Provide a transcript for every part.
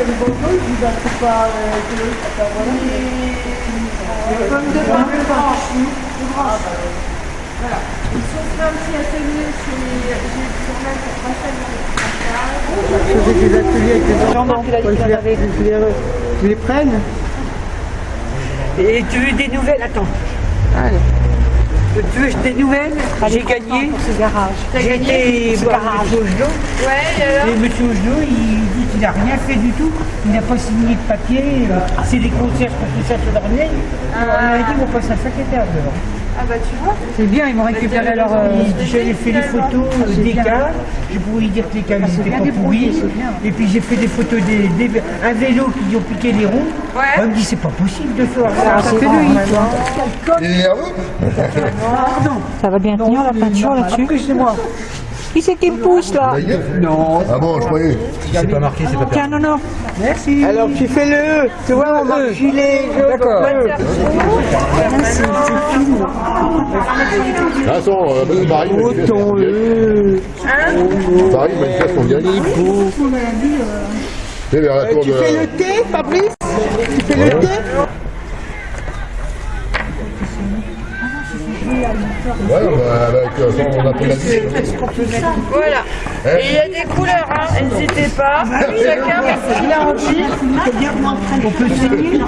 il y a des pas euh, voilà. Les pommes de pain de branche. De branche. Voilà. Ils sont fait un petit atelier chez j'ai sur même pour Rachel Je faisais des ateliers avec les enfants. Jean-Marc, il a dit Faut que qu'il je les- en avait. je les- Je les prenne. Et tu veux des nouvelles? Attends. Tu veux des nouvelles? J'ai gagné. ce garage. J'ai été voir M. Ogelot. Ouais, et alors Et M. Ogelot, il dit qu'il n'a rien fait du tout. Il n'a pas signé de papier. euh, C'est des concierges pour tout ça se dormir. Il m'a dit qu'on passe un secrétaire dehors. Ah bah tu vois. C'est bien, ils m'ont récupéré leur. euh, J'ai fait des photos euh, des cas. Je pourrais dire que les cas n'étaient pas pourris. Et puis j'ai fait des photos des, des- un vélo qui ont piqué les roues. Ouais. On me dit c'est pas possible de faire ça. Ah, c'est lui. Et ah Ça va bien tenir la peinture là-dessus. Excusez-moi. Qui c'est qui me pousse là Non. Ah bon, je croyais. Tiens, non, non. Merci. Alors tu fais le E. Tu vois, on marque gilet jaune. D'accord. Façon, euh, Paris manifeste. Ton E. Paris manifeste son bien. C'est vers la tour Tu fais le T, Fabrice? Tu fais le T? Ouais, bah, avec euh, son on a pris la vie. Voilà. Et il y a des couleurs, hein. N'hésitez pas. Chacun il a envie. On peut signer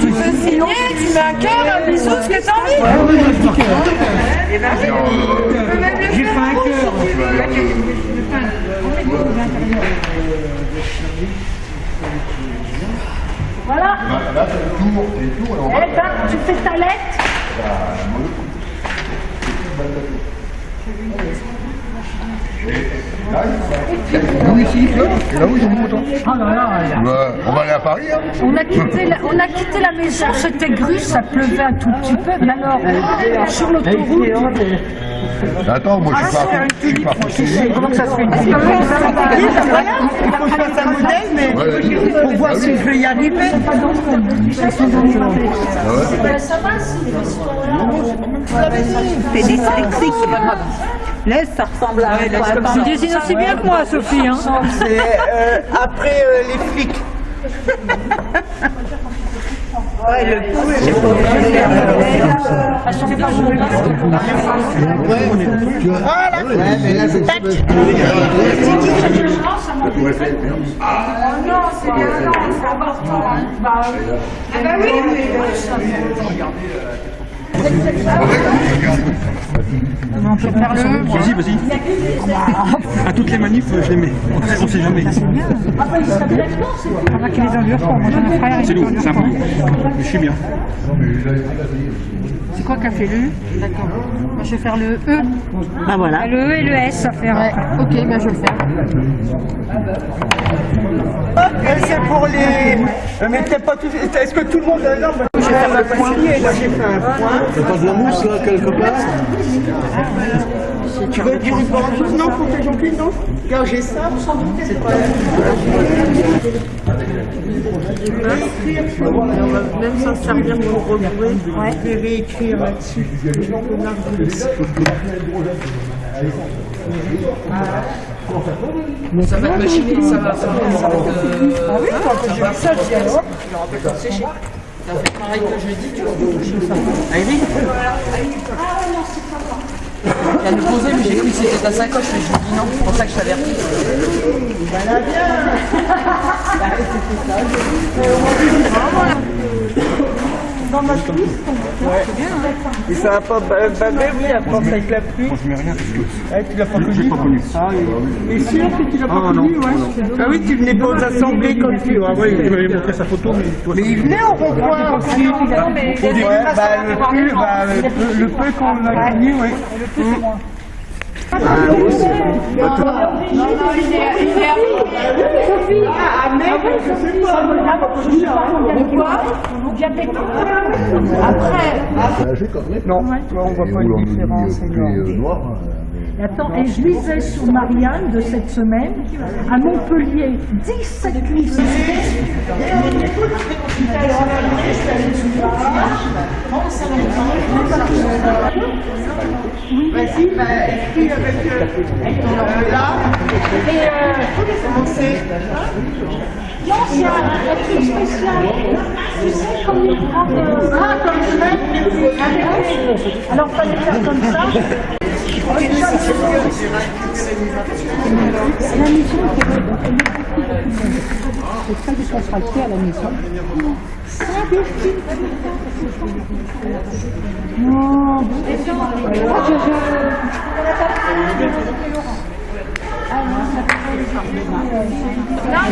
Tu peux signer, tu mets un cœur, un bisou, ce que t'as envie. Et ben oui. Tu peux même le J'ai faire fait un rouge, cœur. si tu veux. Voilà. Là. Eh ben, tu fais ta lettre. Là où ici, là, et là où ils. Bah, on va aller à Paris, hein. On a quitté la, on a quitté la maison, c'était gru, ça pleuvait un tout petit peu. Mais alors, sur l'autoroute, Attends, moi je suis pas, je suis pas conseiller. Comment ça se fait Il faut que je fasse un modèle, mais pour voir si je vais y arriver. T'es dyslexique. Laisse, ça ressemble à Tu dessines aussi bien que moi, Sophie. Hein. C'est euh, après euh, les flics. Ouais, le. Ouais, mais là, c'est tac. Ah bah oui. Vas-y, vas-y. À toutes les manifs, je les mets. On sait, on sait jamais. Avec les enlure, moi j'ai un frère. C'est lourd, c'est un peu. Mais je suis bien. C'est quoi qui a fait le U D'accord. Moi je vais faire le E. Ah voilà. Le E et le S à faire. ouais, ok, ben je vais le faire. Et c'est pour les. Mais t'es pas tout. Est-ce que tout le monde est là Moi, J'ai fait un point. Moi, j'ai fait un point. T'as pas de la mousse là, quelque part Tu veux du ruban Non, pour tes jambes, non Regarde, j'ai ça. C'est pas. Même s'en servir pour regrouper, je vais réécrire là-dessus. Ça va être machiné, ça va, ça va, ça va être. Euh, ah oui, quand j'ai ça, je dis alors. Ça fait pareil que jeudi, tu vois. Aïri Elle nous posait, mais j'ai cru que c'était ta sacoche, mais je lui ai dit non, c'est pour ça que je t'avertis. Et ça va pas ba- baver, oui, à force avec la pluie. Je mets rien. Ah, tu l'as pas Je l'ai connu pas connu. Ah oui. Et sûr que tu l'as pas Ah, non, connu, ouais. non, Ah oui, tu venais pas aux assemblées quand tu. Ah Oui, oui, il m'avait montré sa photo, mais toi, Mais il venait au rond-point aussi. Ouais, bah, le peu, bah, le peu, qu'on a gagné, oui. Non, non, il est, il est Sophie, Pourquoi Après, Non, on voit pas différence. Attends, et je lisais sur Marianne de cette semaine, à Montpellier, 17 lycées. avec là. Et c'est Non, c'est un, truc spécial. Tu sais, comme Ah, comme Alors, fallait faire comme ça. La mission, c'est ça qui sera fait à la maison. Non, Non,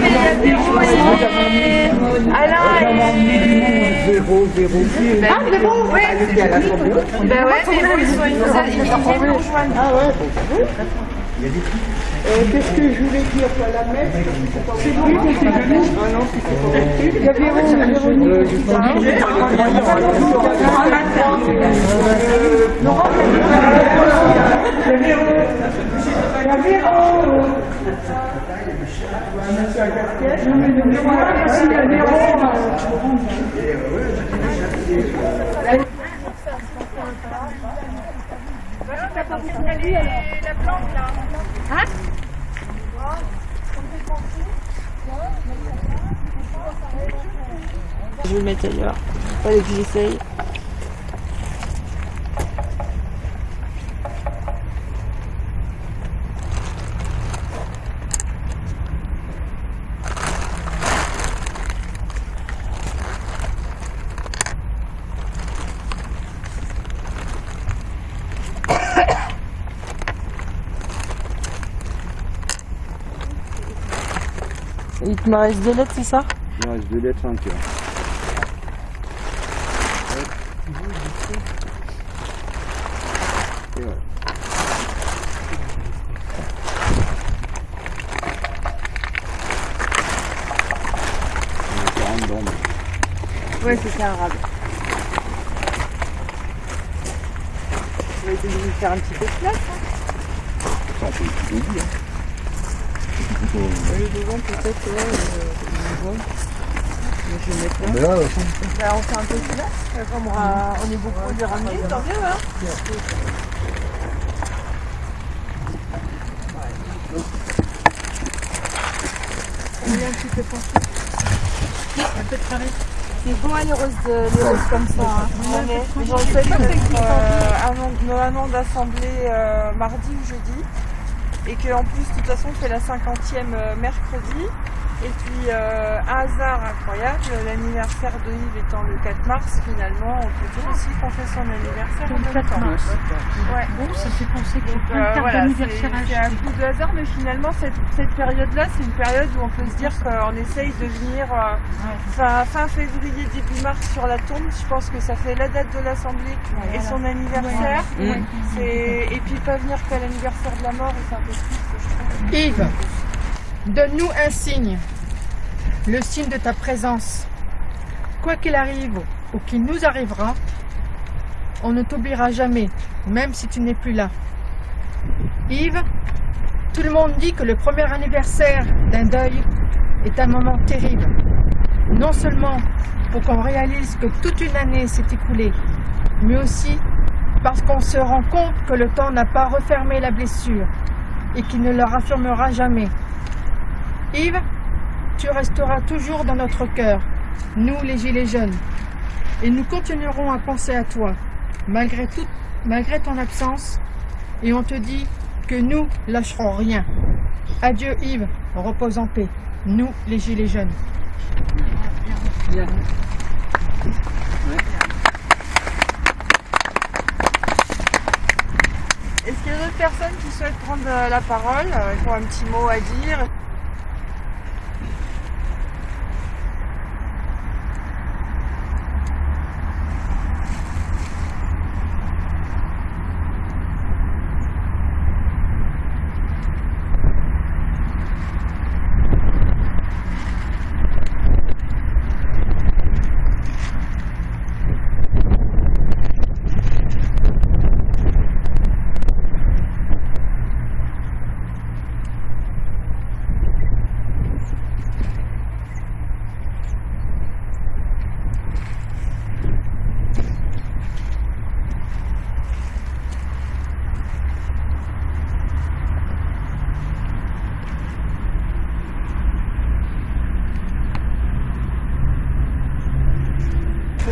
mais a Véro et Alain. Zéro, zéro. Ah, c'est bon, ouais. Ben ouais, mais bon, ils viennent nous rejoindre. Ah ouais, bon. Euh, Qu'est-ce que je voulais dire quoi, La messe C'est était venu Ah non, c'était pas possible. Il y a Je vais le mettre ailleurs. Fallait que j'essaye. Il te me reste deux lettres, c'est ça? Il reste deux lettres, un cœur. Et voilà. On a 40 dedans, mais- Ouais, c'est ça, arabe. On va essayer de lui faire un petit peu de place. hein. Ça, on peut tout hein. Le devant, peut-être, ouais. euh. Mais je vais mettre euh, Bah, on un peu de euh, Comme on, est beaucoup de ramener, tant mieux, hein. On est un petit peu pensé. C'est bon, de- les roses comme ça. Hein. Est- J'en notre, euh, euh, mardi ou jeudi. Et qu'en plus, de toute façon, on fait la 50e euh, mercredi. Et puis, euh, un hasard incroyable, l'anniversaire de Yves étant le 4 mars, finalement, on peut dire aussi qu'on fait son anniversaire en Le même 4 temps. mars. Ouais. Bon, ça fait penser de euh, voilà, c'est c'est un coup de hasard, mais finalement, cette, cette période-là, c'est une période où on peut se dire qu'on essaye de venir euh, fin, fin février, début mars sur la tombe. Je pense que ça fait la date de l'Assemblée et son anniversaire. Et puis pas venir qu'à l'anniversaire de la mort, c'est un peu triste, je trouve. Yves, donne-nous un signe, le signe de ta présence. Quoi qu'il arrive ou qu'il nous arrivera, on ne t'oubliera jamais, même si tu n'es plus là. Yves, tout le monde dit que le premier anniversaire d'un deuil est un moment terrible. Non seulement pour qu'on réalise que toute une année s'est écoulée, mais aussi parce qu'on se rend compte que le temps n'a pas refermé la blessure et qui ne le raffirmera jamais. Yves, tu resteras toujours dans notre cœur, nous les Gilets jaunes, et nous continuerons à penser à toi, malgré, tout, malgré ton absence, et on te dit que nous lâcherons rien. Adieu Yves, repose en paix, nous les Gilets jaunes. Est-ce qu'il y a d'autres personnes qui souhaitent prendre euh, la parole, euh, qui ont un petit mot à dire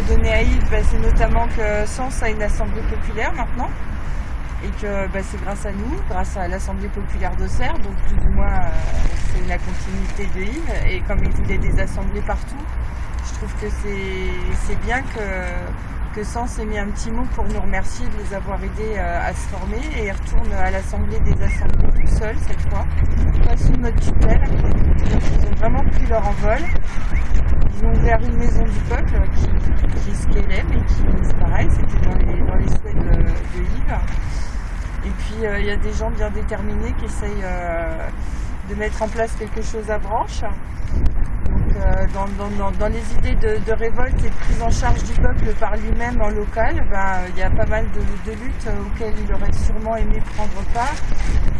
donner à Yves, bah, c'est notamment que Sens a une assemblée populaire maintenant. Et que bah, c'est grâce à nous, grâce à l'Assemblée populaire d'Auxerre, donc plus ou moins euh, c'est la continuité de Yves. Et comme il voulait des assemblées partout, je trouve que c'est bien que, que Sens ait mis un petit mot pour nous remercier de les avoir aidés euh, à se former. Et ils retournent à l'Assemblée des assemblées tout seuls cette fois, pas sous notre tutelle. Donc ils ont vraiment pris leur envol. Ils ont ouvert une maison du peuple qui, qui est ce qu'elle est, mais qui, pareil, c'était dans les, dans les souhaits de, de Yves. Et puis euh, il y a des gens bien déterminés qui essayent euh, de mettre en place quelque chose à branche. Euh, dans, dans- dans- les idées de, révolte et de prise en charge du peuple par lui-même en local, ben, il y a pas mal de, luttes auxquelles il aurait sûrement aimé prendre part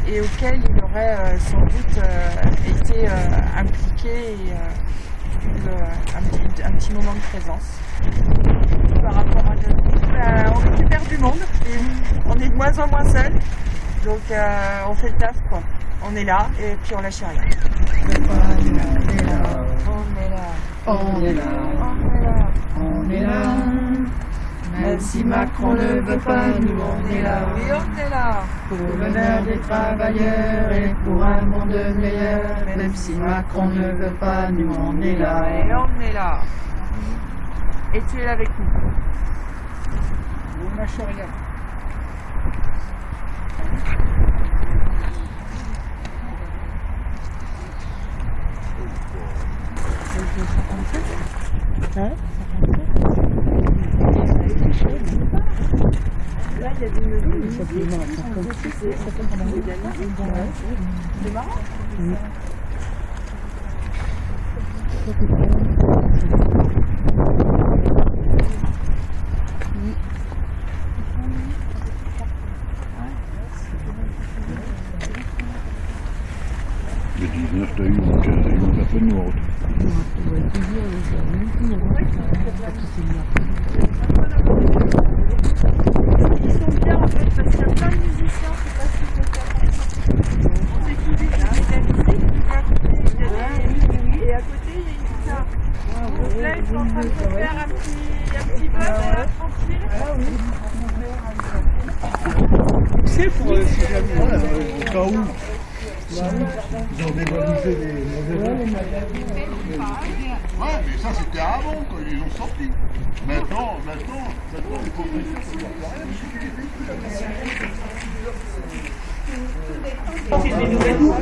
et auxquelles il aurait euh, sans doute euh, été euh, impliqué et euh, euh, un, petit, un petit moment de présence. Par rapport à notre ben, on récupère du monde et on est de moins en moins seul. Donc euh, on fait le taf. On est là et puis on lâche rien. On est là. On est là, On est là. on est là. Même si Macron ne veut pas, nous on est là. Oui, on est là. Pour le bonheur des travailleurs et pour un monde meilleur. Même si Macron ne veut pas, nous on est là. Et on est là. Et tu es là avec nous. On lâche rien. Le 19, t'as eu donc, euh, peu de noir. Ils sont bien en fait parce qu'il y a plein de musiciens, je sais pas si vous savez. On s'équilibre, il y a de la musique, et à côté il y a des- et à côté il y a une guitare. Donc là ils sont en train de se faire un petit, un petit buzz là, tranquille. C'est pour euh, si jamais, euh, au cas où. Ils ont dévalisé les mauvais Ouais, mais ça c'était avant quand ils les ont sortis. Maintenant, maintenant, maintenant, il faut L'autre, il a touché 2000 euros.